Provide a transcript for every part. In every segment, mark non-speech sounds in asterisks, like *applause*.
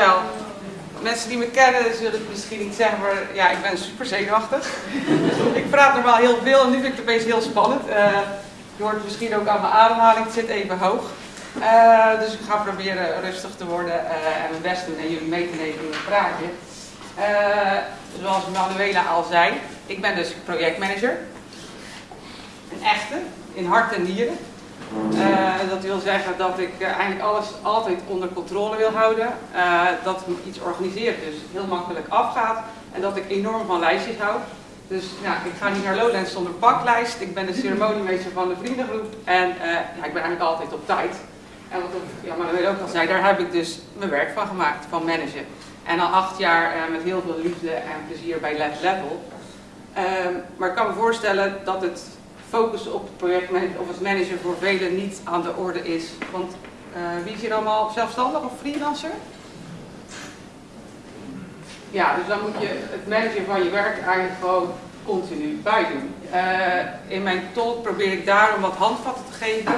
dankjewel. Mensen die me kennen zullen het misschien niet zeggen, maar ja, ik ben super zenuwachtig. ik praat normaal heel veel en nu vind ik het opeens heel spannend. Uh, je hoort het misschien ook aan mijn ademhaling, het zit even hoog. Uh, dus ik ga proberen rustig te worden uh, en mijn best doen en jullie mee te nemen in het praatje. zoals Manuela al zei, ik ben dus projectmanager. Een echte, in hart en nieren. Uh, dat wil zeggen dat ik uh, eigenlijk alles altijd onder controle wil houden. Uh, dat iets organiseert dus heel makkelijk afgaat. En dat ik enorm van lijstjes hou. Dus ik ga niet naar Lowlands zonder paklijst. Ik ben de ceremoniemeester van de vriendengroep. En ja, ik ben eigenlijk altijd op tijd. En wat ja, Manuel ook al zei, daar heb ik dus mijn werk van gemaakt, van managen. En al acht jaar met heel veel liefde en plezier bij Lab Level. Ehm, maar ik kan me voorstellen dat het focussen op projectmanager of als manager voor velen niet aan de orde is. Want uh, wie is hier allemaal zelfstandig of freelancer? Ja, dus dan moet je het managen van je werk eigenlijk gewoon continu bijdoen. Uh, in mijn talk probeer ik daarom wat handvatten te geven.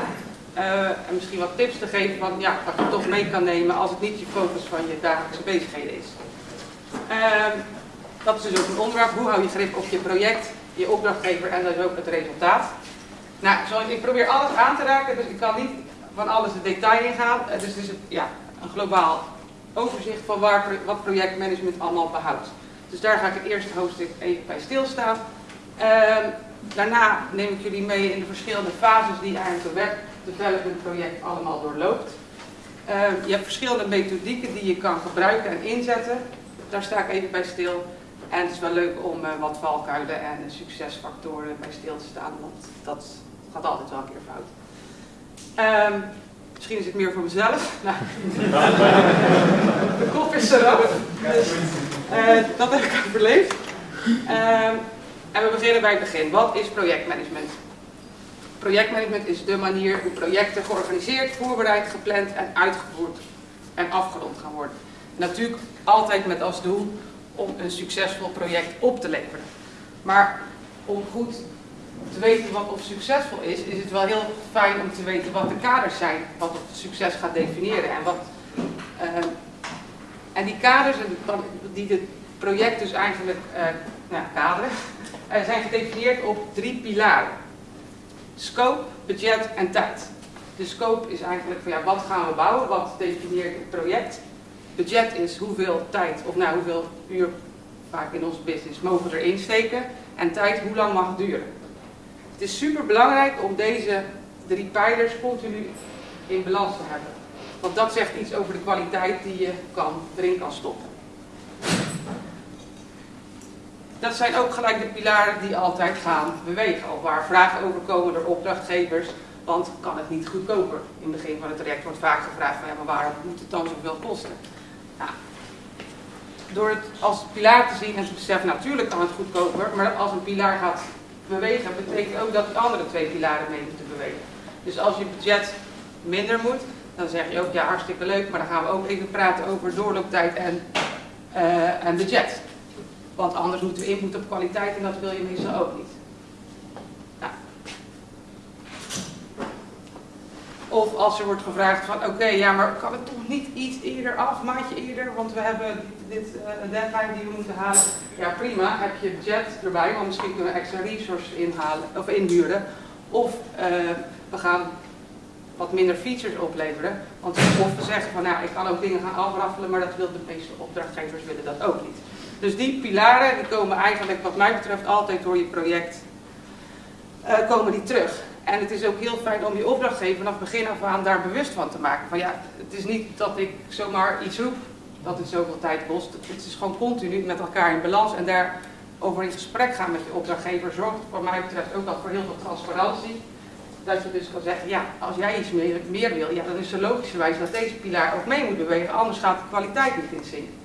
Uh, en misschien wat tips te geven van ja, wat je toch mee kan nemen als het niet je focus van je dagelijkse bezigheden is. Ehm, dat is dus ook een onderwerp. Hoe hou je grip op je project? Je opdrachtgever en is ook het resultaat. Nou, ik probeer alles aan te raken, dus ik kan niet van alles de detail ingaan. Dus het is ja, een globaal overzicht van waar, wat projectmanagement allemaal behoudt. Dus daar ga ik het eerste hoofdstuk even bij stilstaan. Uh, daarna neem ik jullie mee in de verschillende fases die eigenlijk een web development project allemaal doorloopt. Uh, je hebt verschillende methodieken die je kan gebruiken en inzetten. Daar sta ik even bij stil. En het is wel leuk om uh, wat valkuilen en succesfactoren bij stil te staan, want dat gaat altijd wel een keer fout. Um, misschien is het meer voor mezelf. *laughs* Nou, de kop is eraf. Dus, uh, dat heb ik overleefd. Um, en we beginnen bij het begin. Wat is projectmanagement? Projectmanagement is de manier hoe projecten georganiseerd, voorbereid, gepland en uitgevoerd en afgerond gaan worden. natuurlijk altijd met als doel om een succesvol project op te leveren. Maar om goed te weten wat of succesvol is, is het wel heel fijn om te weten wat de kaders zijn, wat of succes gaat definiëren. En, wat, uh, en die kaders die het project dus eigenlijk uh, nou, kaderen, uh, zijn gedefinieerd op drie pilaren. Scope, budget en tijd. De scope is eigenlijk van ja, wat gaan we bouwen, wat definieert het project budget is hoeveel tijd, of nou hoeveel uur vaak in onze business mogen we erin steken. En tijd, hoe lang mag het duren. Het is super belangrijk om deze drie pijlers continu in balans te hebben. Want dat zegt iets over de kwaliteit die je kan, erin kan stoppen. Dat zijn ook gelijk de pilaren die altijd gaan bewegen. Of waar vragen over komen door opdrachtgevers. Want kan het niet goedkoper? In het begin van het traject wordt vaak gevraagd van ja, maar waarom moet het dan zoveel kosten? Door het als pilaar te zien en te beseffen, natuurlijk kan het goedkoper, maar als een pilaar gaat bewegen, betekent ook dat de andere twee pilaren mee moeten bewegen. Dus als je budget minder moet, dan zeg je ook, ja hartstikke leuk, maar dan gaan we ook even praten over doorlooptijd en, uh, en budget. Want anders moeten we input op kwaliteit en dat wil je meestal ook niet. Of als er wordt gevraagd van oké, ja maar kan het toch niet iets eerder af, maandje eerder, want we hebben dit een deadline die we moeten halen. Ja prima, heb je budget erbij, want misschien kunnen we extra resources inhalen, of inhuren. Of uh, we gaan wat minder features opleveren. Want of we zeggen van nou, ik kan ook dingen gaan afraffelen, maar dat wil de meeste opdrachtgevers willen dat ook niet. Dus die pilaren die komen eigenlijk wat mij betreft altijd door je project uh, komen die terug. En het is ook heel fijn om je opdrachtgever vanaf begin af aan daar bewust van te maken. Van ja, het is niet dat ik zomaar iets roep dat het zoveel tijd kost. Het is gewoon continu met elkaar in balans en daarover in gesprek gaan met je opdrachtgever zorgt voor mij betreft ook al voor heel veel transparantie. Dat je dus kan zeggen, ja, als jij iets meer, meer wil, ja, dan is het logischerwijs dat deze pilaar ook mee moet bewegen, anders gaat de kwaliteit niet in zin.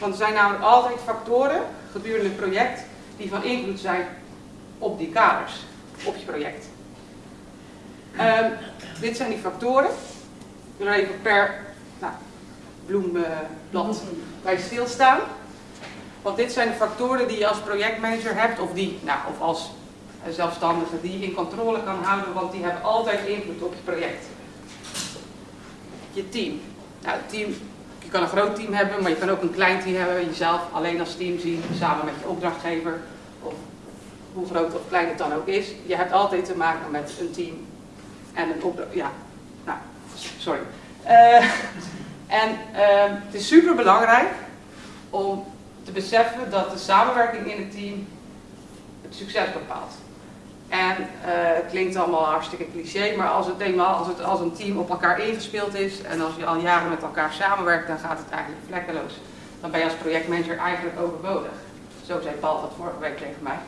Want er zijn namelijk altijd factoren gedurende het project die van invloed zijn op die kaders op je project. Um, dit zijn die factoren. Er even per nou, bloemblad bij stilstaan. Want dit zijn de factoren die je als projectmanager hebt, of, die, nou, of als zelfstandige, die je in controle kan houden, want die hebben altijd invloed op je project. Je team. Nou, team, je kan een groot team hebben, maar je kan ook een klein team hebben. Jezelf alleen als team zien, samen met je opdrachtgever. Hoe groot of klein het dan ook is. Je hebt altijd te maken met een team en een opdracht. Ja, nou, sorry. Uh, en uh, het is super belangrijk om te beseffen dat de samenwerking in het team het succes bepaalt. En uh, het klinkt allemaal hartstikke cliché, maar als het, eenmaal, als het als een team op elkaar ingespeeld is en als je al jaren met elkaar samenwerkt, dan gaat het eigenlijk vlekkeloos. Dan ben je als projectmanager eigenlijk overbodig. Zo zei Paul dat vorige week tegen mij.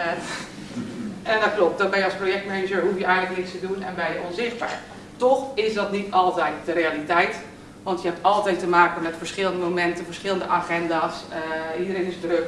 Uh, en dat klopt, dan ben je als projectmanager, hoef je eigenlijk niks te doen en ben je onzichtbaar. Toch is dat niet altijd de realiteit, want je hebt altijd te maken met verschillende momenten, verschillende agenda's, uh, iedereen is druk.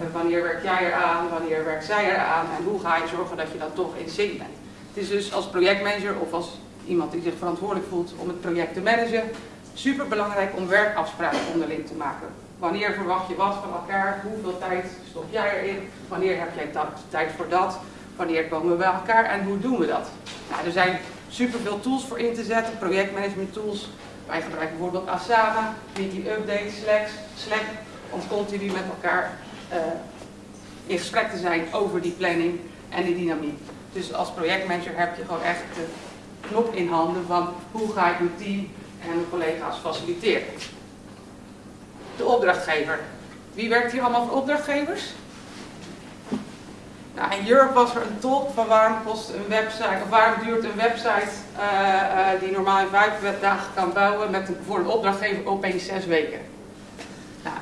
Uh, wanneer werk jij eraan, wanneer werkt zij eraan en hoe ga je zorgen dat je dan toch in zin bent. Het is dus als projectmanager of als iemand die zich verantwoordelijk voelt om het project te managen, super belangrijk om werkafspraken onderling te maken. Wanneer verwacht je wat van elkaar? Hoeveel tijd stop jij erin? Wanneer heb jij tijd voor dat? Wanneer komen we bij elkaar en hoe doen we dat? Nou, er zijn superveel tools voor in te zetten, projectmanagement tools. Wij gebruiken bijvoorbeeld Asana, Weekly Update, Slack, Slack om continu met elkaar uh, in gesprek te zijn over die planning en die dynamiek. Dus als projectmanager heb je gewoon echt de knop in handen van hoe ga ik mijn team en mijn collega's faciliteren. De opdrachtgever. Wie werkt hier allemaal voor opdrachtgevers? Nou, in Europe was er een talk van waarom kost een website, of waarom duurt een website uh, uh, die normaal in vijf dagen kan bouwen met een, voor een opdrachtgever opeens zes weken. Nou,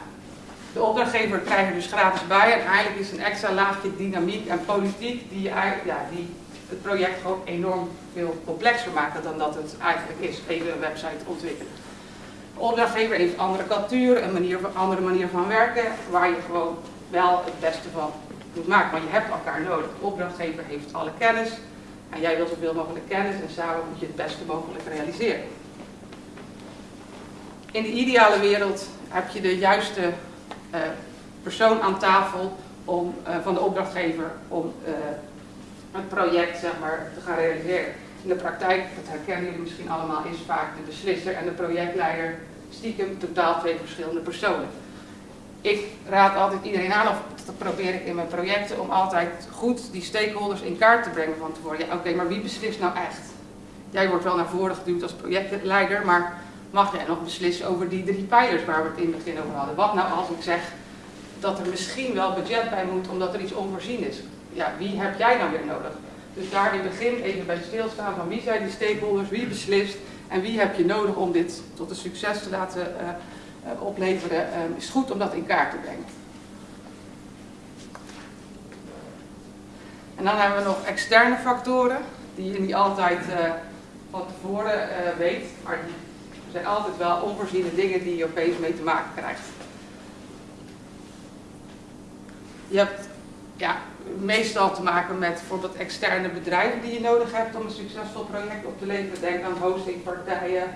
de opdrachtgever krijgt er dus gratis bij en eigenlijk is een extra laagje dynamiek en politiek die, ja, die het project gewoon enorm veel complexer maken dan dat het eigenlijk is, even een website ontwikkelen. Opdrachtgever heeft andere cultuur, een manier, andere manier van werken, waar je gewoon wel het beste van moet maken. Want je hebt elkaar nodig. De opdrachtgever heeft alle kennis en jij wil zoveel mogelijk kennis en samen moet je het beste mogelijk realiseren. In de ideale wereld heb je de juiste uh, persoon aan tafel om, uh, van de opdrachtgever om het project zeg maar, te gaan realiseren. In de praktijk, dat herkennen jullie misschien allemaal, is vaak de beslisser en de projectleider stiekem totaal twee verschillende personen. Ik raad altijd iedereen aan, of dat probeer ik in mijn projecten, om altijd goed die stakeholders in kaart te brengen van tevoren. Ja, oké, maar wie beslist nou echt? Jij wordt wel naar voren geduwd als projectleider, maar mag jij nog beslissen over die drie pijlers waar we het in het begin over hadden? Wat nou als ik zeg dat er misschien wel budget bij moet omdat er iets onvoorzien is? Ja, wie heb jij nou weer nodig? Dus daar in het begin even bij stilstaan van wie zijn die stakeholders, wie beslist en wie heb je nodig om dit tot een succes te laten uh, uh, opleveren, uh, is goed om dat in kaart te brengen. En dan hebben we nog externe factoren, die je niet altijd van tevoren weet, maar die zijn altijd wel onvoorziene dingen die je opeens mee te maken krijgt. Je hebt ja, meestal te maken met bijvoorbeeld externe bedrijven die je nodig hebt om een succesvol project op te leveren. Denk aan hostingpartijen,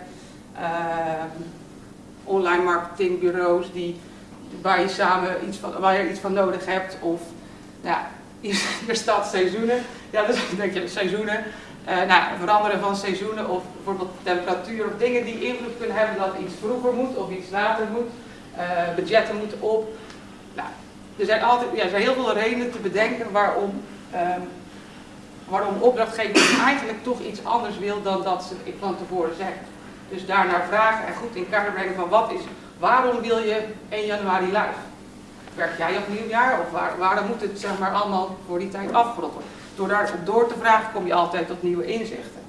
uh, online marketingbureaus die, waar, je samen iets van, waar je iets van nodig hebt. Of ja, hier *laughs* staat seizoenen. Ja, dus denk je seizoenen. Uh, nou, veranderen van seizoenen of bijvoorbeeld temperatuur of dingen die invloed kunnen hebben dat iets vroeger moet of iets later moet. Uh, budgetten moeten op. Nou, er zijn, altijd, ja, er zijn heel veel redenen te bedenken waarom, um, waarom opdrachtgever eigenlijk toch iets anders wil dan dat ze van tevoren zeggen. Dus daarnaar vragen en goed in kaart brengen van wat is, waarom wil je 1 januari live? Werk jij op nieuwjaar of waar, waarom moet het zeg maar allemaal voor die tijd afgerond worden? Door daarop door te vragen kom je altijd tot nieuwe inzichten.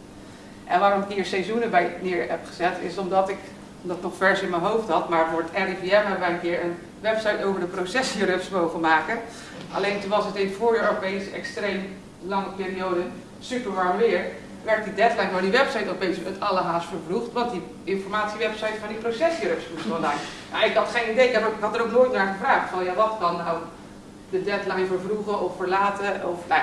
En waarom ik hier seizoenen bij neer heb gezet is omdat ik dat nog vers in mijn hoofd had, maar voor het RIVM hebben wij een keer een website over de processierups mogen maken. Alleen toen was het in voorjaar opeens extreem lange periode super warm weer. Werd die deadline van die website opeens het alle haast vervroegd, want die informatiewebsite van die processierups moest online. Nou, ik had geen idee, ik had er ook nooit naar gevraagd van ja, wat kan nou de deadline vervroegen of verlaten. Of, nou,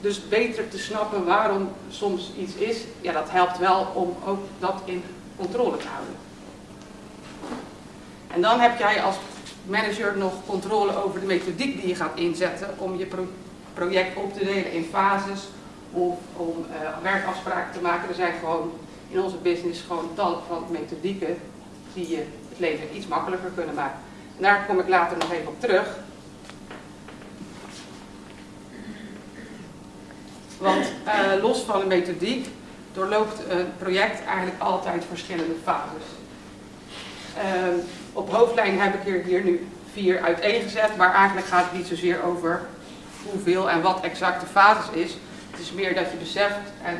dus beter te snappen waarom soms iets is, ja, dat helpt wel om ook dat in controle te houden. En dan heb jij als manager nog controle over de methodiek die je gaat inzetten om je pro project op te delen in fases of om uh, werkafspraken te maken. Er zijn gewoon in onze business gewoon tal van methodieken die je het leven iets makkelijker kunnen maken. En daar kom ik later nog even op terug. Want uh, los van de methodiek doorloopt een project eigenlijk altijd verschillende fases. Uh, op hoofdlijn heb ik er hier nu vier uiteengezet, maar eigenlijk gaat het niet zozeer over hoeveel en wat exact de fases is. Het is meer dat je beseft en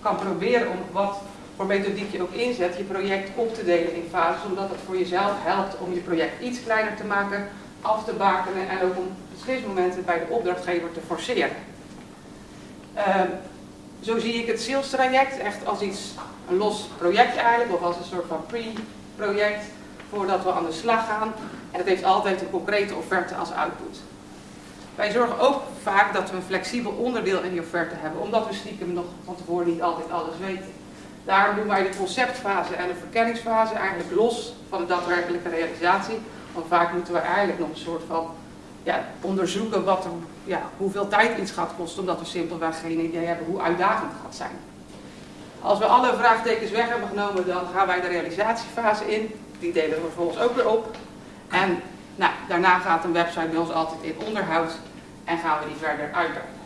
kan proberen om wat voor methodiek je ook inzet, je project op te delen in fases, omdat het voor jezelf helpt om je project iets kleiner te maken, af te bakenen en ook om beslismomenten bij de opdrachtgever te forceren. Uh, zo zie ik het sales traject echt als iets, een los project eigenlijk, of als een soort van pre-project voordat we aan de slag gaan. En het heeft altijd een concrete offerte als output. Wij zorgen ook vaak dat we een flexibel onderdeel in die offerte hebben, omdat we stiekem nog van tevoren niet altijd alles weten. Daarom doen wij de conceptfase en de verkenningsfase eigenlijk los van de daadwerkelijke realisatie. Want vaak moeten we eigenlijk nog een soort van ja, onderzoeken wat er, ja, hoeveel tijd iets gaat kosten, omdat we simpelweg geen idee hebben hoe uitdagend het gaat zijn. Als we alle vraagtekens weg hebben genomen, dan gaan wij de realisatiefase in. Die delen we vervolgens ook weer op. En nou, daarna gaat een website bij ons altijd in onderhoud en gaan we die verder uitbreiden.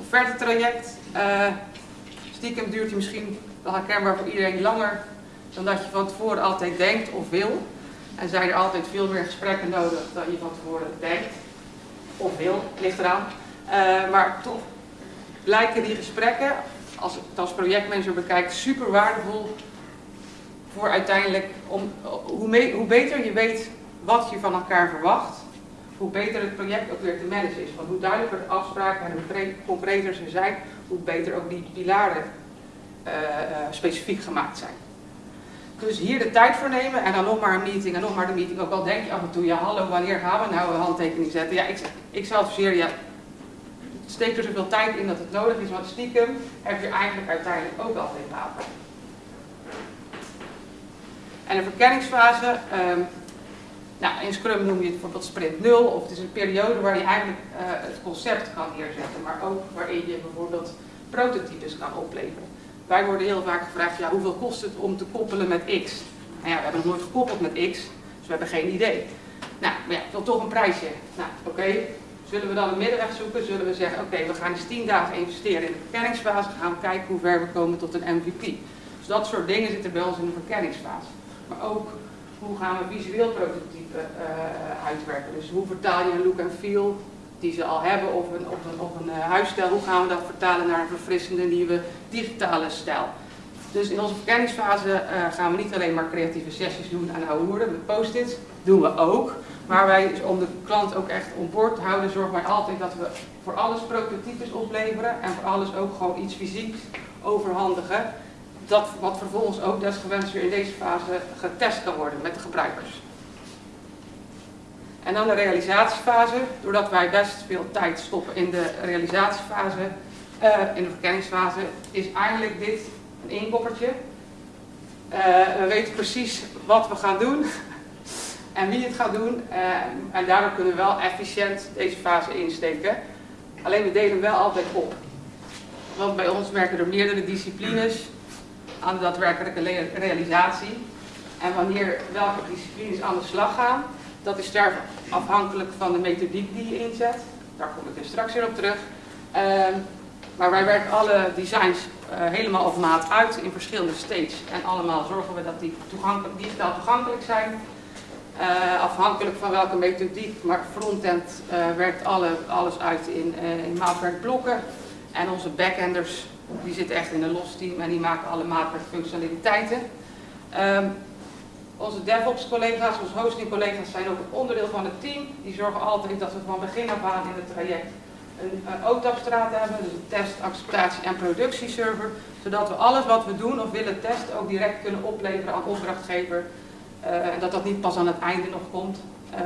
Offerte traject. Uh, stiekem duurt die misschien wel herkenbaar voor iedereen langer dan dat je van tevoren altijd denkt of wil. En zijn er altijd veel meer gesprekken nodig dan je van tevoren denkt. Of wil, ligt eraan. Uh, maar toch blijken die gesprekken, als ik het als projectmanager bekijk, super waardevol voor uiteindelijk, om, hoe, mee, hoe beter je weet wat je van elkaar verwacht, hoe beter het project ook weer te managen is. Want hoe duidelijker de afspraken en hoe concreter ze zijn, hoe beter ook die pilaren uh, uh, specifiek gemaakt zijn. Dus hier de tijd voor nemen en dan nog maar een meeting en nog maar de meeting. Ook al denk je af en toe, ja hallo, wanneer gaan we nou een handtekening zetten? Ja, ik, ik zou adviseren, ja, steek er zoveel tijd in dat het nodig is, want stiekem heb je eigenlijk uiteindelijk ook altijd baat En de verkenningsfase, um, nou, in Scrum noem je het bijvoorbeeld sprint 0, of het is een periode waar je eigenlijk uh, het concept kan neerzetten, maar ook waarin je bijvoorbeeld prototypes kan opleveren. Wij worden heel vaak gevraagd, ja, hoeveel kost het om te koppelen met X? Nou ja, we hebben nog nooit gekoppeld met X, dus we hebben geen idee. Nou, maar ja, ik wil toch een prijsje. Nou, oké. Zullen we dan een middenweg zoeken? Zullen we zeggen, oké, we gaan eens 10 dagen investeren in de verkenningsfase, gaan we kijken hoe ver we komen tot een MVP. Dus dat soort dingen zitten bij ons in de verkenningsfase. Maar ook, hoe gaan we visueel prototype uh, uitwerken? Dus hoe vertaal je een look en feel die ze al hebben of een, of een, een uh, huisstijl, hoe gaan we dat vertalen naar een verfrissende nieuwe digitale stijl. Dus in onze verkenningsfase uh, gaan we niet alleen maar creatieve sessies doen aan oude woorden met post-its, doen we ook. Maar wij, dus om de klant ook echt on boord te houden, zorgen wij altijd dat we voor alles prototypes opleveren en voor alles ook gewoon iets fysieks overhandigen. Dat, wat vervolgens ook desgewenst weer in deze fase getest kan worden met de gebruikers. En dan de realisatiefase, doordat wij best veel tijd stoppen in de realisatiefase, uh, in de verkenningsfase, is eigenlijk dit een inkoppertje. Uh, we weten precies wat we gaan doen *laughs* en wie het gaat doen. Uh, en daardoor kunnen we wel efficiënt deze fase insteken. Alleen we delen wel altijd op. Want bij ons werken er meerdere disciplines aan de daadwerkelijke realisatie. En wanneer welke disciplines aan de slag gaan, dat is daar afhankelijk van de methodiek die je inzet. Daar kom ik dus straks weer op terug. Uh, maar wij werken alle designs uh, helemaal op maat uit in verschillende stages. En allemaal zorgen we dat die toegankelijk, digitaal toegankelijk zijn. Uh, afhankelijk van welke methodiek, maar frontend uh, werkt alle, alles uit in, in maatwerkblokken. En onze backenders die zitten echt in een los team en die maken alle maatwerkfunctionaliteiten. Um, onze DevOps-collega's, onze hosting-collega's zijn ook een onderdeel van het team. Die zorgen altijd dat we van begin af aan in het traject een, een OTAP-straat hebben, dus een test, acceptatie en productieserver, zodat we alles wat we doen of willen testen ook direct kunnen opleveren aan opdrachtgever uh, en dat dat niet pas aan het einde nog komt. Uh,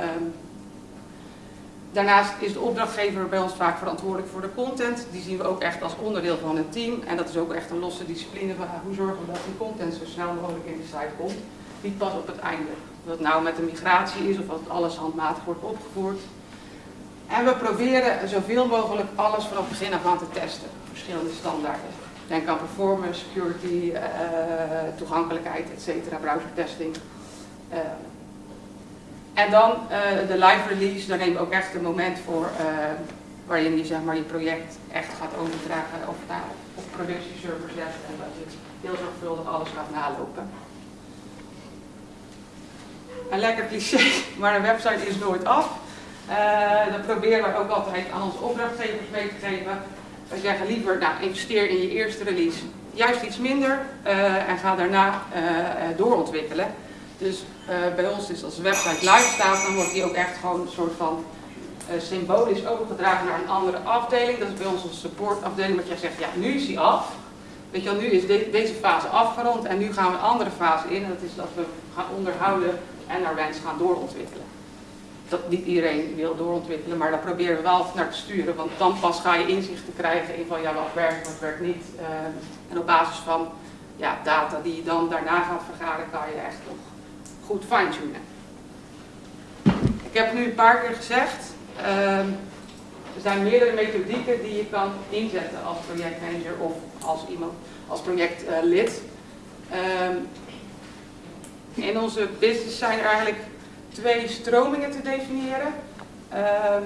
daarnaast is de opdrachtgever bij ons vaak verantwoordelijk voor de content. Die zien we ook echt als onderdeel van het team en dat is ook echt een losse discipline van hoe zorgen we dat die content zo snel mogelijk in de site komt niet pas op het einde. Dat nou met de migratie is of dat alles handmatig wordt opgevoerd. En we proberen zoveel mogelijk alles vanaf het begin af aan te testen, verschillende standaarden. Denk aan performance, security, toegankelijkheid, etc. browsertesting. En dan de live release, daar neem ik ook echt een moment voor waarin je zeg maar, je project echt gaat overdragen of naar op productieserver zet en dat je heel zorgvuldig alles gaat nalopen. Een lekker cliché, *laughs* maar een website is nooit af. Uh, dat proberen we ook altijd aan onze opdrachtgevers mee te geven. We zeggen liever, nou, investeer in je eerste release juist iets minder en ga daarna doorontwikkelen. Dus bij ons is als de website live staat, dan wordt die ook echt gewoon een soort van symbolisch overgedragen naar een andere afdeling. Dat is bij ons een supportafdeling, wat jij zegt, ja, nu is die af. Weet je wel, nu is deze fase afgerond en nu gaan we een andere fase in. En dat is dat we gaan onderhouden en naar wens gaan doorontwikkelen. Dat niet iedereen wil doorontwikkelen, maar daar proberen we wel naar te sturen. Want dan pas ga je inzicht te krijgen in van ja, wat werkt, wat werkt niet. Uh, en op basis van ja, data die je dan daarna gaat vergaren, kan je echt nog goed fine-tunen. Ik heb nu een paar keer gezegd. Uh, er zijn meerdere methodieken die je kan inzetten als projectmanager of als iemand als projectlid. Uh, in onze business zijn er eigenlijk twee stromingen te definiëren. Ehm,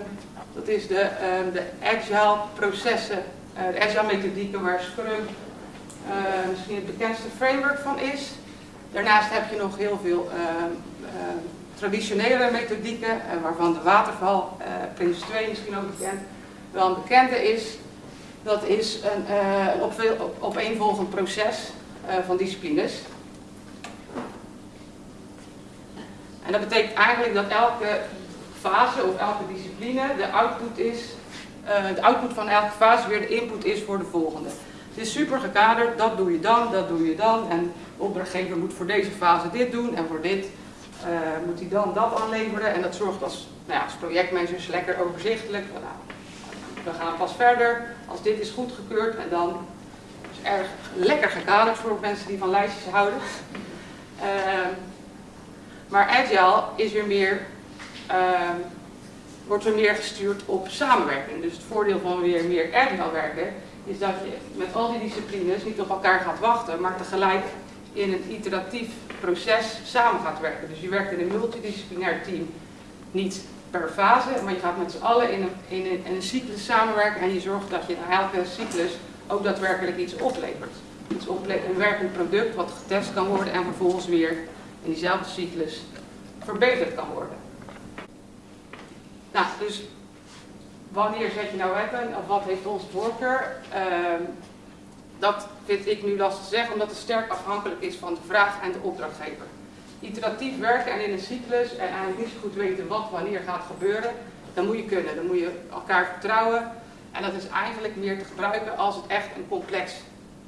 dat is de, ehm, de agile processen, uh, de agile methodieken waar Scrum uh, misschien het bekendste framework van is. Daarnaast heb je nog heel veel uh, traditionele methodieken, eh, waarvan de waterval, Prince 2 misschien ook bekend, wel een bekende is. Dat is een op op, opeenvolgend proces van disciplines. En dat betekent eigenlijk dat elke fase of elke discipline de output is, de output van elke fase weer de input is voor de volgende. Het is super gekaderd, dat doe je dan, dat doe je dan. En de opdrachtgever moet voor deze fase dit doen en voor dit uh, moet hij dan dat aanleveren. En dat zorgt als, nou ja, als lekker overzichtelijk. Nou, we gaan pas verder als dit is goedgekeurd en dan is erg lekker gekaderd voor mensen die van lijstjes houden. Uh, maar agile is weer meer, uh, wordt weer meer gestuurd op samenwerking. Dus het voordeel van weer meer agile werken is dat je met al die disciplines niet op elkaar gaat wachten, maar tegelijk in een iteratief proces samen gaat werken. Dus je werkt in een multidisciplinair team, niet per fase, maar je gaat met z'n allen in een, in, een, in een cyclus samenwerken en je zorgt dat je na elke cyclus ook daadwerkelijk iets oplevert. Iets oplevert, een werkend product wat getest kan worden en vervolgens weer in diezelfde cyclus verbeterd kan worden. Nou, dus wanneer zet je nou weapon of wat heeft onze voorkeur? Uh, dat vind ik nu lastig te zeggen, omdat het sterk afhankelijk is van de vraag en de opdrachtgever. Iteratief werken en in een cyclus en eigenlijk niet zo goed weten wat wanneer gaat gebeuren, dan moet je kunnen. Dan moet je elkaar vertrouwen. En dat is eigenlijk meer te gebruiken als het echt een complex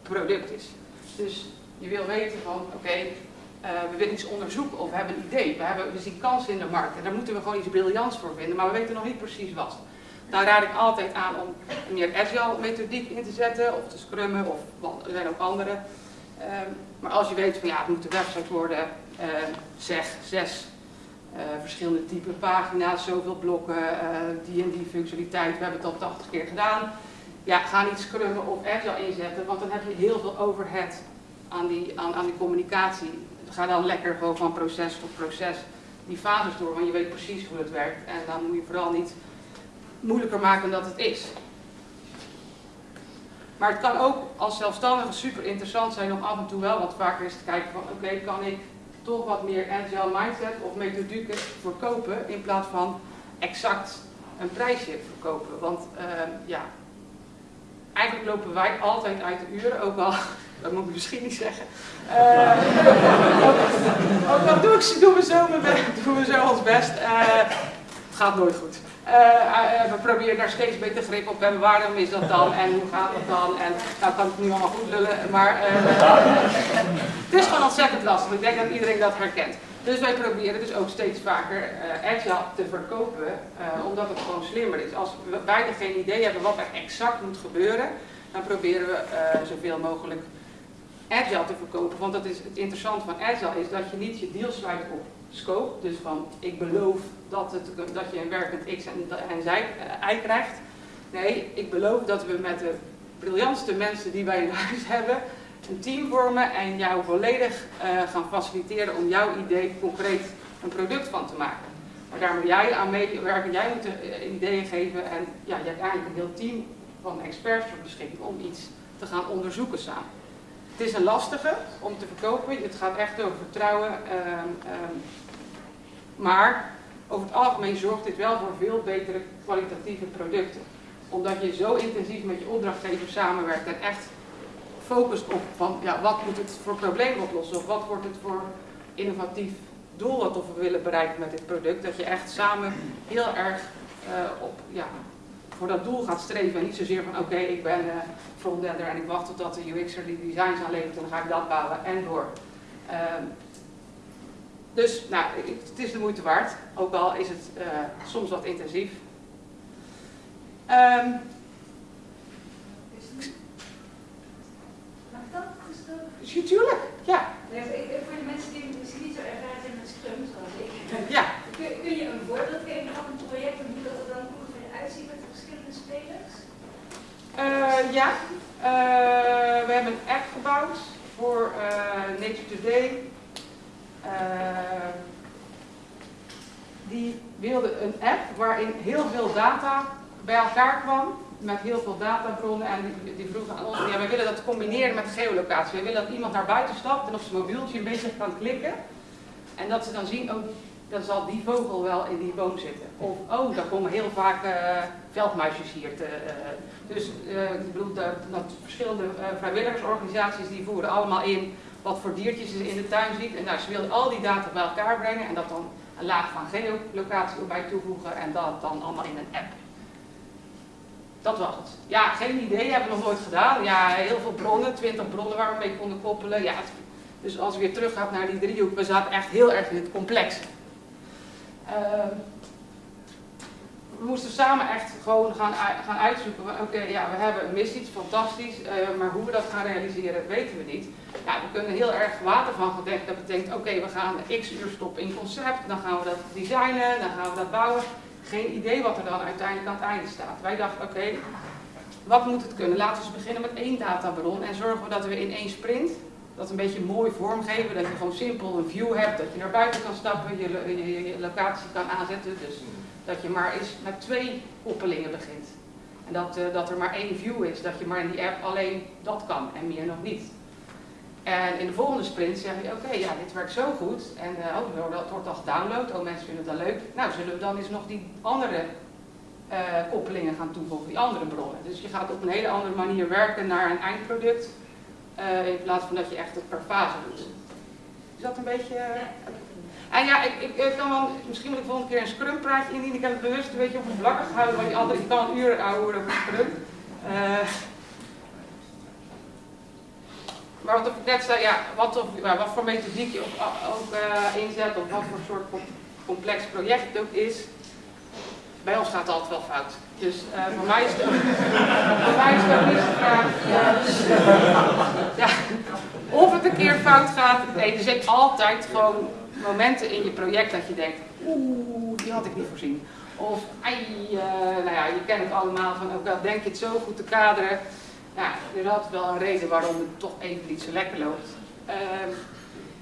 product is. Dus je wil weten van, oké, uh, we willen iets onderzoeken of we hebben een idee. We, hebben, we zien kansen in de markt en daar moeten we gewoon iets briljants voor vinden, maar we weten nog niet precies wat. Daar raad ik altijd aan om meer agile methodiek in te zetten, of te scrummen, of er zijn ook andere. Uh, maar als je weet van ja, het moet een website worden, uh, zeg zes uh, verschillende type pagina's, zoveel blokken, die en die functionaliteit, we hebben het al 80 keer gedaan. Ja, ga niet scrummen of agile inzetten, want dan heb je heel veel overhead aan die, aan, aan die communicatie ga dan lekker gewoon van proces tot proces die fases door, want je weet precies hoe het werkt. En dan moet je vooral niet moeilijker maken dat het is. Maar het kan ook als zelfstandige super interessant zijn om af en toe wel wat vaker eens te kijken van oké, kan ik toch wat meer agile mindset of methodieken verkopen in plaats van exact een prijsje verkopen. Want uh, ja, eigenlijk lopen wij altijd uit de uren, ook al *laughs* dat moet ik misschien niet zeggen. Uh, *laughs* ook, dan doen, doen, we zo, doen we zo ons best. Het gaat nooit goed. Uh, we proberen daar steeds beter grip op hebben. Waarom is dat dan en hoe gaat dat dan? En nou kan ik nu allemaal goed lullen, maar het is gewoon ontzettend lastig. Ik denk dat iedereen dat herkent. Dus wij proberen dus ook steeds vaker agile te verkopen, omdat het gewoon slimmer is. Als we beide geen idee hebben wat er exact moet gebeuren, dan proberen we zoveel mogelijk agile te verkopen. Want dat is het interessante van agile is dat je niet je deal sluit op scope. Dus van ik beloof dat, het, dat je een werkend x en, en zij, y krijgt. Nee, ik beloof dat we met de briljantste mensen die wij in huis *laughs* hebben, een team vormen en jou volledig uh, gaan faciliteren om jouw idee concreet een product van te maken. Maar daar moet jij aan meewerken, jij moet de ideeën geven en ja, je hebt eigenlijk een heel team van experts voor beschikking om iets te gaan onderzoeken samen. Het is een lastige om te verkopen, het gaat echt over vertrouwen, um, um, maar over het algemeen zorgt dit wel voor veel betere kwalitatieve producten. Omdat je zo intensief met je opdrachtgever samenwerkt en echt focust op van ja, wat moet het voor probleem oplossen of wat wordt het voor innovatief doel wat we willen bereiken met dit product. Dat je echt samen heel erg uh, op, ja, voor dat doel gaat streven. En niet zozeer van oké, ik ben uh, frontender en ik wacht totdat de UX'er die designs aanlevert en dan ga ik dat bouwen en door. Uh, dus nou, het is de moeite waard, ook al is het uh, soms wat intensief. Um, Mag dat? Natuurlijk, ja. Nee, voor de mensen die misschien niet zo ervaren zijn met Scrum zoals ik. Ja. Kun, kun je een voorbeeld geven van een project en hoe dat er dan ongeveer uitziet met Uh, ja, uh, we hebben een app gebouwd voor uh, Nature Today. die wilde een app waarin heel veel data bij elkaar kwam met heel veel databronnen en die, vroegen aan ons, ja, wij willen dat combineren met geolocatie. Wij willen dat iemand naar buiten stapt en op zijn mobieltje een beetje kan klikken. En dat ze dan zien, oh, dan zal die vogel wel in die boom zitten. Of, oh, daar komen heel vaak uh, veldmuisjes hier. Te, uh, dus uh, ik bedoel, dat, verschillende vrijwilligersorganisaties die voeren allemaal in wat voor diertjes ze in de tuin ziet. En nou, ze wilden al die data bij elkaar brengen en dat dan een laag van geolocatie erbij toevoegen en dat dan allemaal in een app. Dat was het. Ja, geen idee, hebben we nog nooit gedaan. Ja, heel veel bronnen, 20 bronnen waar we mee konden koppelen. Ja, dus als we weer terug gaan naar die driehoek, we zaten echt heel erg in het complex. Uh, we moesten samen echt gewoon gaan, gaan uitzoeken oké, ja, we hebben een missie, het is fantastisch, uh, maar hoe we dat gaan realiseren, weten we niet. Ja, we kunnen heel erg water van gedenken. Dat betekent oké, we gaan x uur stoppen in concept, dan gaan we dat designen, dan gaan we dat bouwen geen idee wat er dan uiteindelijk aan het einde staat. Wij dachten, oké, wat moet het kunnen? Laten we eens beginnen met één databron en zorgen we dat we in één sprint dat een beetje mooi vormgeven, dat je gewoon simpel een view hebt, dat je naar buiten kan stappen, je, locatie kan aanzetten. Dus dat je maar eens met twee koppelingen begint. En dat, uh, dat er maar één view is, dat je maar in die app alleen dat kan en meer nog niet. En in de volgende sprint zeg je, oké, ja, dit werkt zo goed. En uh, oh, dat wordt al gedownload, oh, mensen vinden dan leuk. Nou, zullen we dan eens nog die andere uh, koppelingen gaan toevoegen, die andere bronnen. Dus je gaat op een hele andere manier werken naar een eindproduct, uh, in plaats van dat je echt het per fase doet. Is dat een beetje... En ja, ik, ik, ik, kan wel, misschien moet ik volgende keer een scrum praatje indienen. Ik heb het bewust een beetje oppervlakkig gehouden, want die andere, ik kan een uur houden over scrum. Maar wat ik net zei, ja, wat, of, wat voor methodiek je ook, ook uh, inzet, of wat voor soort complex project het ook is, bij ons gaat het altijd wel fout. Dus uh, voor mij is het mij is ook niet vraag. ja, of het een keer fout gaat, nee, er zijn altijd gewoon momenten in je project dat je denkt, oeh, die had ik niet voorzien. Of, uh, nou ja, je kent het allemaal van, ook al denk je het zo goed te kaderen, ja, er altijd wel een reden waarom het toch even niet zo lekker loopt. Uh,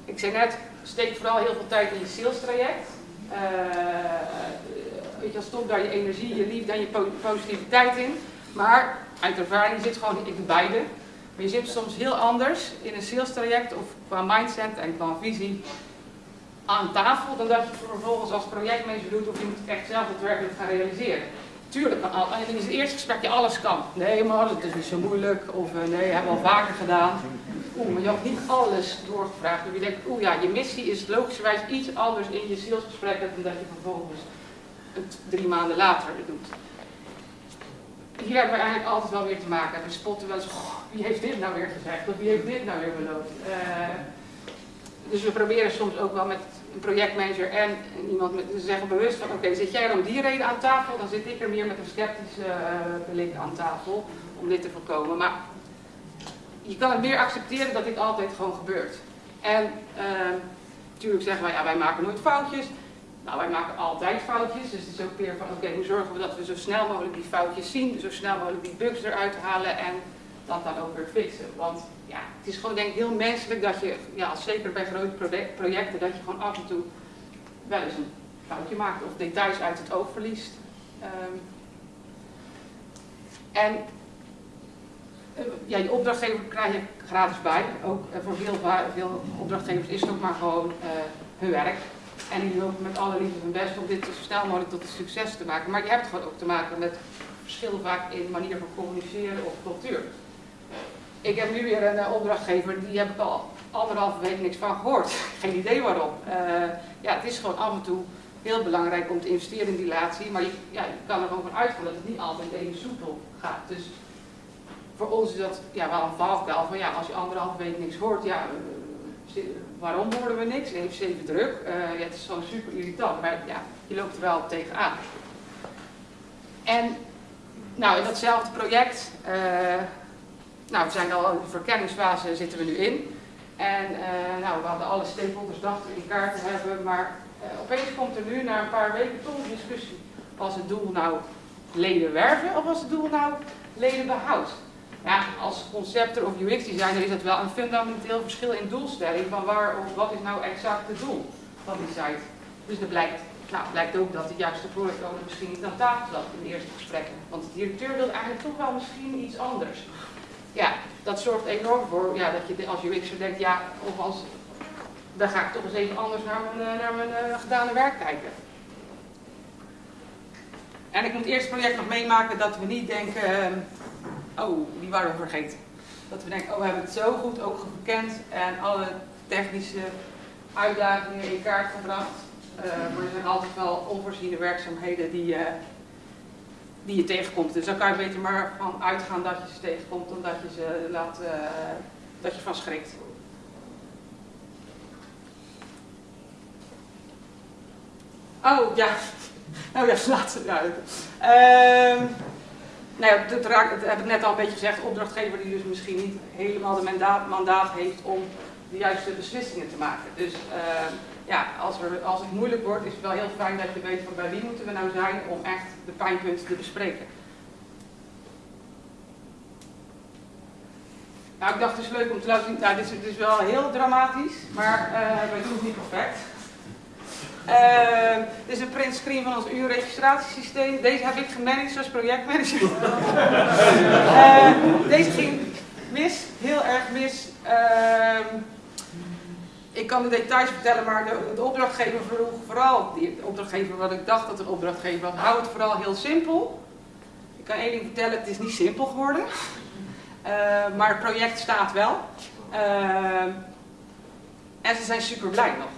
ik zei net, steek vooral heel veel tijd in je sales traject. Uh, weet je, stop daar je energie, je liefde en je positiviteit in. Maar uit ervaring zit gewoon in beide. Maar je zit soms heel anders in een sales traject of qua mindset en qua visie aan tafel dan dat je vervolgens als projectmanager doet of je moet echt zelf het werkelijk gaan realiseren. Tuurlijk in het eerste gesprek je alles kan. Nee maar dat is niet zo moeilijk. Of uh, nee, hebben we al vaker gedaan. Oeh, maar je had niet alles doorgevraagd. Dus je denkt, oeh ja, je missie is logischerwijs iets anders in je salesgesprek dan dat je vervolgens het drie maanden later doet. Hier hebben we eigenlijk altijd wel weer te maken. We spotten wel eens, wie heeft dit nou weer gezegd? Of wie heeft dit nou weer beloofd? Uh, dus we proberen soms ook wel met een projectmanager en iemand met, ze zeggen bewust van oké, zit jij om die reden aan tafel, dan zit ik er meer met een sceptische uh, blik aan tafel om dit te voorkomen. Maar je kan het meer accepteren dat dit altijd gewoon gebeurt. En uh, natuurlijk zeggen wij, ja, wij maken nooit foutjes. Nou, wij maken altijd foutjes, dus het is ook weer van oké, okay, hoe zorgen we dat we zo snel mogelijk die foutjes zien, zo snel mogelijk die bugs eruit halen en dat dan ook weer fixen. Want ja, het is gewoon denk ik heel menselijk dat je, ja, zeker bij grote projecten, dat je gewoon af en toe wel eens een foutje maakt of details uit het oog verliest. Um, en uh, ja, je opdrachtgever krijg je gratis bij. Ook uh, voor heel veel opdrachtgevers is het ook maar gewoon uh, hun werk. En die lopen met alle liefde hun best om dit zo snel mogelijk tot een succes te maken. Maar je hebt gewoon ook te maken met verschillen vaak in manier van communiceren of cultuur. Ik heb nu weer een uh, opdrachtgever, die heb ik al anderhalve week niks van gehoord. *laughs* Geen idee waarom. Uh, ja, het is gewoon af en toe heel belangrijk om te investeren in die relatie, maar je, ja, kan er gewoon van uitgaan dat het niet altijd even soepel gaat. Dus voor ons is dat ja, wel een valkuil van ja, als je anderhalve week niks hoort, ja, uh, waarom horen we niks? Heeft ze even druk? ja, het is gewoon super irritant, maar ja, je loopt er wel tegenaan. En nou, in datzelfde project, uh, nou, we zijn al in de verkenningsfase zitten we nu in. En uh, nou, we hadden alle stakeholders dachten in kaart te hebben, maar opeens komt er nu na een paar weken toch een discussie. Was het doel nou leden werven of was het doel nou leden behoud? Ja, als concepter of UX-designer is het wel een fundamenteel verschil in doelstelling van waar of wat is nou exact het doel van die site. Dus dat blijkt nou, blijkt ook dat de juiste product owner misschien niet aan tafel zat in de eerste gesprekken. Want de directeur wil eigenlijk toch wel misschien iets anders. Ja, dat zorgt enorm voor ja, dat je als UX'er denkt, ja, of als, dan ga ik toch eens even anders naar mijn, naar mijn uh, gedane werk kijken. En ik moet eerst het project nog meemaken dat we niet denken, uh, oh, die waren we vergeten. Dat we denken, oh, we hebben het zo goed ook gekend en alle technische uitdagingen in kaart gebracht. Uh, maar er zijn altijd wel onvoorziene werkzaamheden die, uh, die je tegenkomt. Dus dan kan je beter maar van uitgaan dat je ze tegenkomt dan dat je ze laat, uh, dat je van schrikt. Oh ja, nou *laughs* ja, laat ja. Nou ja, dat, heb ik net al een beetje gezegd. Opdrachtgever die dus misschien niet helemaal de mandaat, mandaat heeft om de juiste beslissingen te maken. Dus ja, als, er, als het moeilijk wordt, is het wel heel fijn dat je weet van bij wie moeten we nou zijn om echt de pijnpunten te bespreken. Nou, ik dacht het is leuk om te laten zien, nou, dit is, dit is wel heel dramatisch, maar uh, wij doen het niet perfect. Uh, dit is een print screen van ons uurregistratiesysteem. Deze heb ik gemanaged als projectmanager. uh, *laughs* deze ging mis, heel erg mis. Uh, ik kan de details vertellen, maar de, de opdrachtgever vroeg vooral, die opdrachtgever wat ik dacht dat een opdrachtgever was, hou het vooral heel simpel. Ik kan één ding vertellen, het is niet simpel geworden. Maar het project staat wel. En ze zijn super blij nog.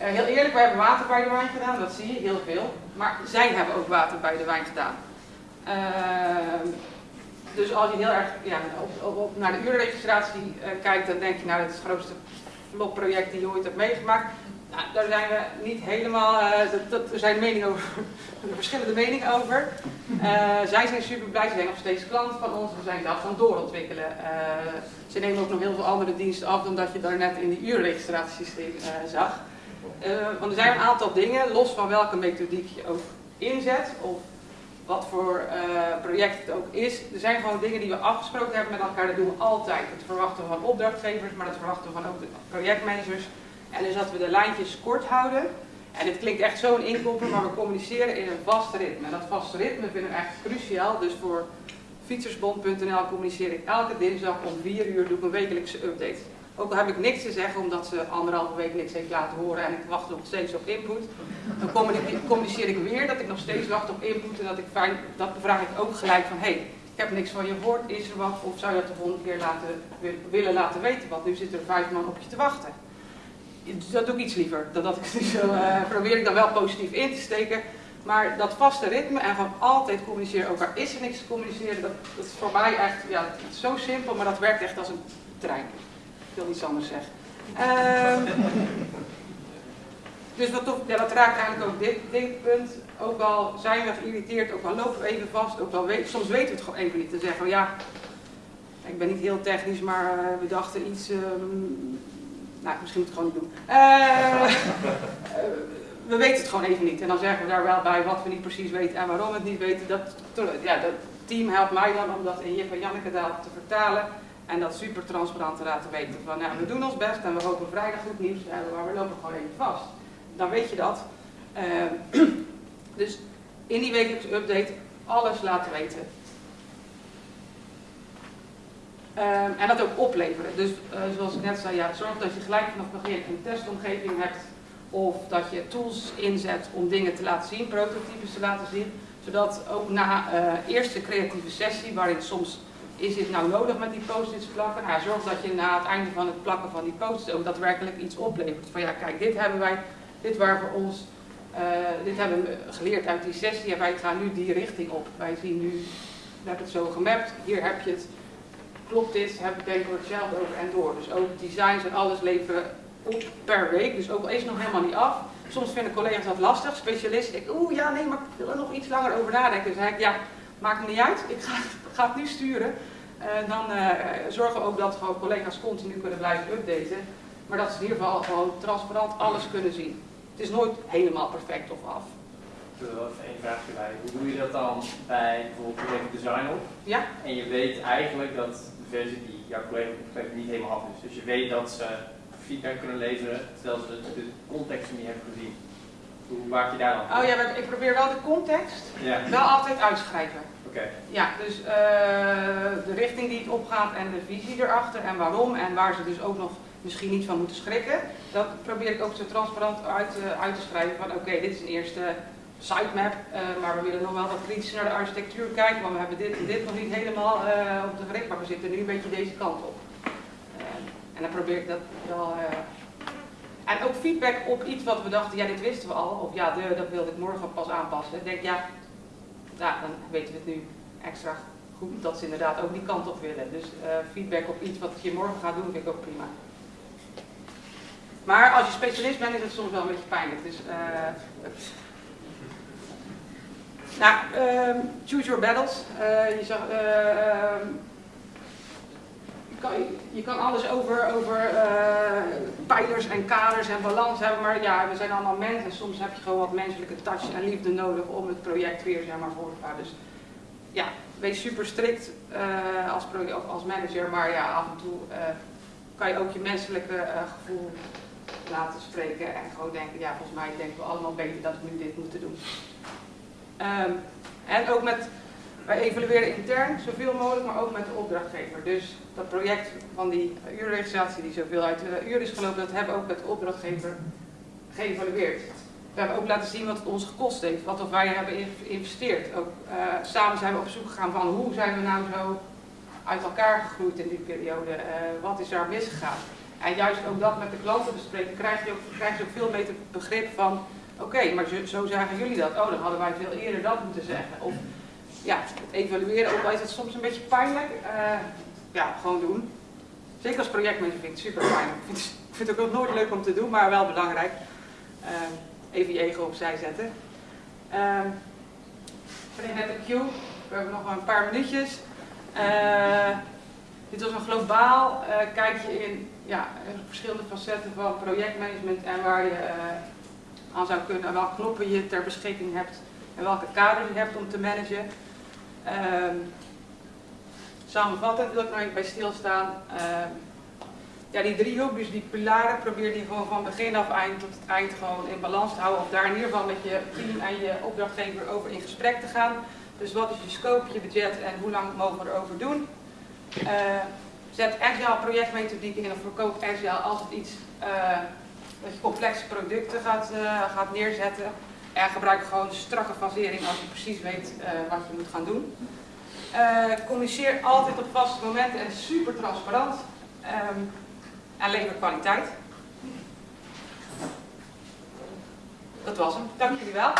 Uh, heel eerlijk, wij hebben water bij de wijn gedaan, dat zie je, heel veel. Maar zij hebben ook water bij de wijn gedaan. dus als je heel erg ja, naar de uurregistratie kijkt, dan denk je nou, dat is het grootste project die je ooit hebt meegemaakt. Nou, daar zijn we niet helemaal, dat, er zijn meningen over, *laughs* verschillende meningen over. Zij zijn super blij, ze zijn nog steeds klant van ons, we zijn dat gaan doorontwikkelen. Uh, ze nemen ook nog heel veel andere diensten af dan dat je daar net in die uurregistratiesysteem zag. Want er zijn een aantal dingen, los van welke methodiek je ook inzet, of wat voor project het ook is. Er zijn gewoon dingen die we afgesproken hebben met elkaar, dat doen we altijd. Het verwachten van opdrachtgevers, maar dat verwachten we van ook de projectmanagers. En dus dat we de lijntjes kort houden. En dit klinkt echt zo'n inkopper, maar we communiceren in een vast ritme. En dat vaste ritme vinden we echt cruciaal. Dus voor fietsersbond.nl communiceer ik elke dinsdag om 4 uur doe ik een wekelijkse update. Ook al heb ik niks te zeggen omdat ze anderhalve week niks heeft laten horen en ik wacht nog steeds op input. Dan communiceer ik weer dat ik nog steeds wacht op input en dat ik fijn, dat bevraag ik ook gelijk van hé, hey, ik heb niks van je gehoord, is er wat of zou je dat de volgende keer laten, willen laten weten, want nu zitten er vijf man op je te wachten. Dat doe ik iets liever. Dat, dat ik *laughs* zo, uh, probeer ik dan wel positief in te steken. Maar dat vaste ritme en van altijd communiceren, ook al is er niks te communiceren, dat, dat is voor mij echt ja, zo simpel, maar dat werkt echt als een trein. Wil iets anders zeggen. Um, dus wat toch, ja, dat raakt eigenlijk ook dit, dit punt. Ook al zijn we geïrriteerd, ook al lopen we even vast, ook al weet, soms weten we het gewoon even niet te zeggen. Ja, ik ben niet heel technisch, maar uh, we dachten iets. Um, nou, misschien moet ik het gewoon niet doen. Uh, *laughs* we weten het gewoon even niet. En dan zeggen we daar wel bij wat we niet precies weten en waarom we het niet weten. Dat, ja, dat, team helpt mij dan om dat in Jip en Janneke te vertalen en dat super transparant te laten weten. Van nou, we doen ons best en we hopen vrijdag goed nieuws te hebben, maar we lopen gewoon even vast. Dan weet je dat. Ehm, *clears throat* dus in die wekelijkse update alles laten weten. Ehm, en dat ook opleveren. Dus eh, zoals ik net zei, ja, zorg dat je gelijk vanaf het begin een testomgeving hebt. Of dat je tools inzet om dingen te laten zien, prototypes te laten zien. Zodat ook na uh, eerste creatieve sessie, waarin soms is dit nou nodig met die post-its plakken? Nou, zorg dat je na het einde van het plakken van die post-its ook daadwerkelijk iets oplevert. Van ja, kijk, dit hebben wij, dit waren voor ons, uh, dit hebben we geleerd uit die sessie en wij gaan nu die richting op. Wij zien nu, we hebben het zo gemapt, hier heb je het klopt dit, heb ik denk ik hetzelfde over en door. Dus ook designs en alles leveren op per week. Dus ook al is nog helemaal niet af. Soms vinden collega's dat lastig, specialisten. Ik, oeh ja, nee, maar ik wil er nog iets langer over nadenken. Dus ik, ja, maakt me niet uit. Ik ga, ga het nu sturen. Uh, dan uh, zorgen we ook dat gewoon collega's continu kunnen blijven updaten. Maar dat ze in ieder geval gewoon transparant alles kunnen zien. Het is nooit helemaal perfect of af. Ik wil er even één vraagje bij. Hoe doe je dat dan bij bijvoorbeeld project design op? Ja. En je weet eigenlijk dat versie die jouw collega opgeeft niet helemaal af is. Dus je weet dat ze feedback kunnen leveren terwijl ze de, context niet hebben gezien. Hoe maak je daar dan? Oh ja, ik probeer wel de context ja. wel altijd uitschrijven. Ja, dus uh, de richting die het opgaat en de visie erachter en waarom en waar ze dus ook nog misschien niet van moeten schrikken. Dat probeer ik ook zo transparant uit, uit te schrijven van oké, dit is een eerste sitemap, uh, maar we willen nog wel wat kritisch naar de architectuur kijken, want we hebben dit en dit nog niet helemaal uh, op de gericht, maar we zitten nu een beetje deze kant op. En dan probeer ik dat wel... en ook feedback op iets wat we dachten, ja dit wisten we al, of ja de, dat wilde ik morgen pas aanpassen. Ik denk ja, ja, dan weten we het nu extra goed dat ze inderdaad ook die kant op willen. Dus feedback op iets wat je morgen gaat doen vind ik ook prima. Maar als je specialist bent is het soms wel een beetje pijnlijk. Dus, nou, um, choose your battles. Uh, je, zag, je, je, kan, alles over, over uh, pijlers en kaders en balans hebben, maar ja, we zijn allemaal mensen. Soms heb je gewoon wat menselijke touch en liefde nodig om het project weer zeg maar, voor te gaan. Dus ja, wees super strikt als, als manager, maar ja, af en toe kan je ook je menselijke gevoel laten spreken en gewoon denken, ja, volgens mij denken we allemaal beter dat we nu dit moeten doen. Um, en ook met, wij evalueren intern zoveel mogelijk, maar ook met de opdrachtgever. Dus dat project van die uurregistratie die zoveel uit de uur is gelopen, dat hebben we ook met de opdrachtgever geëvalueerd. We hebben ook laten zien wat het ons gekost heeft, wat of wij hebben geïnvesteerd. Ook uh, samen zijn we op zoek gegaan van hoe zijn we nou zo uit elkaar gegroeid in die periode, uh, wat is daar misgegaan. En juist ook dat met de klanten bespreken, krijg je ook, krijg je ook veel beter begrip van Oké, maar zo, zo, zagen jullie dat. Oh, dan hadden wij veel eerder dat moeten zeggen. Of ja, het evalueren, ook al is het soms een beetje pijnlijk, uh, ja, gewoon doen. Zeker als projectmanager vind ik het super pijnlijk. Ik vind, het ook nooit leuk om te doen, maar wel belangrijk. Uh, even je ego opzij zetten. Uh, ik net een queue. We hebben nog een paar minuutjes. Uh, dit was een globaal kijkje in ja, verschillende facetten van projectmanagement en waar je aan zou kunnen, welke knoppen je ter beschikking hebt en welke kaders je hebt om te managen. Um, samenvattend wil ik nog even bij stilstaan. Um, ja, die driehoek, dus die pilaren, probeer die gewoon van begin af eind tot het eind gewoon in balans te houden. Of daar in ieder geval met je team en je opdrachtgever over in gesprek te gaan. Dus wat is je scope, je budget en hoe lang mogen we erover doen. Uh, zet agile projectmethodiek in of verkoop agile altijd iets uh, dat je complexe producten gaat, uh, gaat neerzetten. En gebruik gewoon strakke fasering als je precies weet uh, wat je moet gaan doen. Uh, communiceer altijd op vaste momenten en super transparant. Um, en lever kwaliteit. Dat was hem. Dank jullie wel.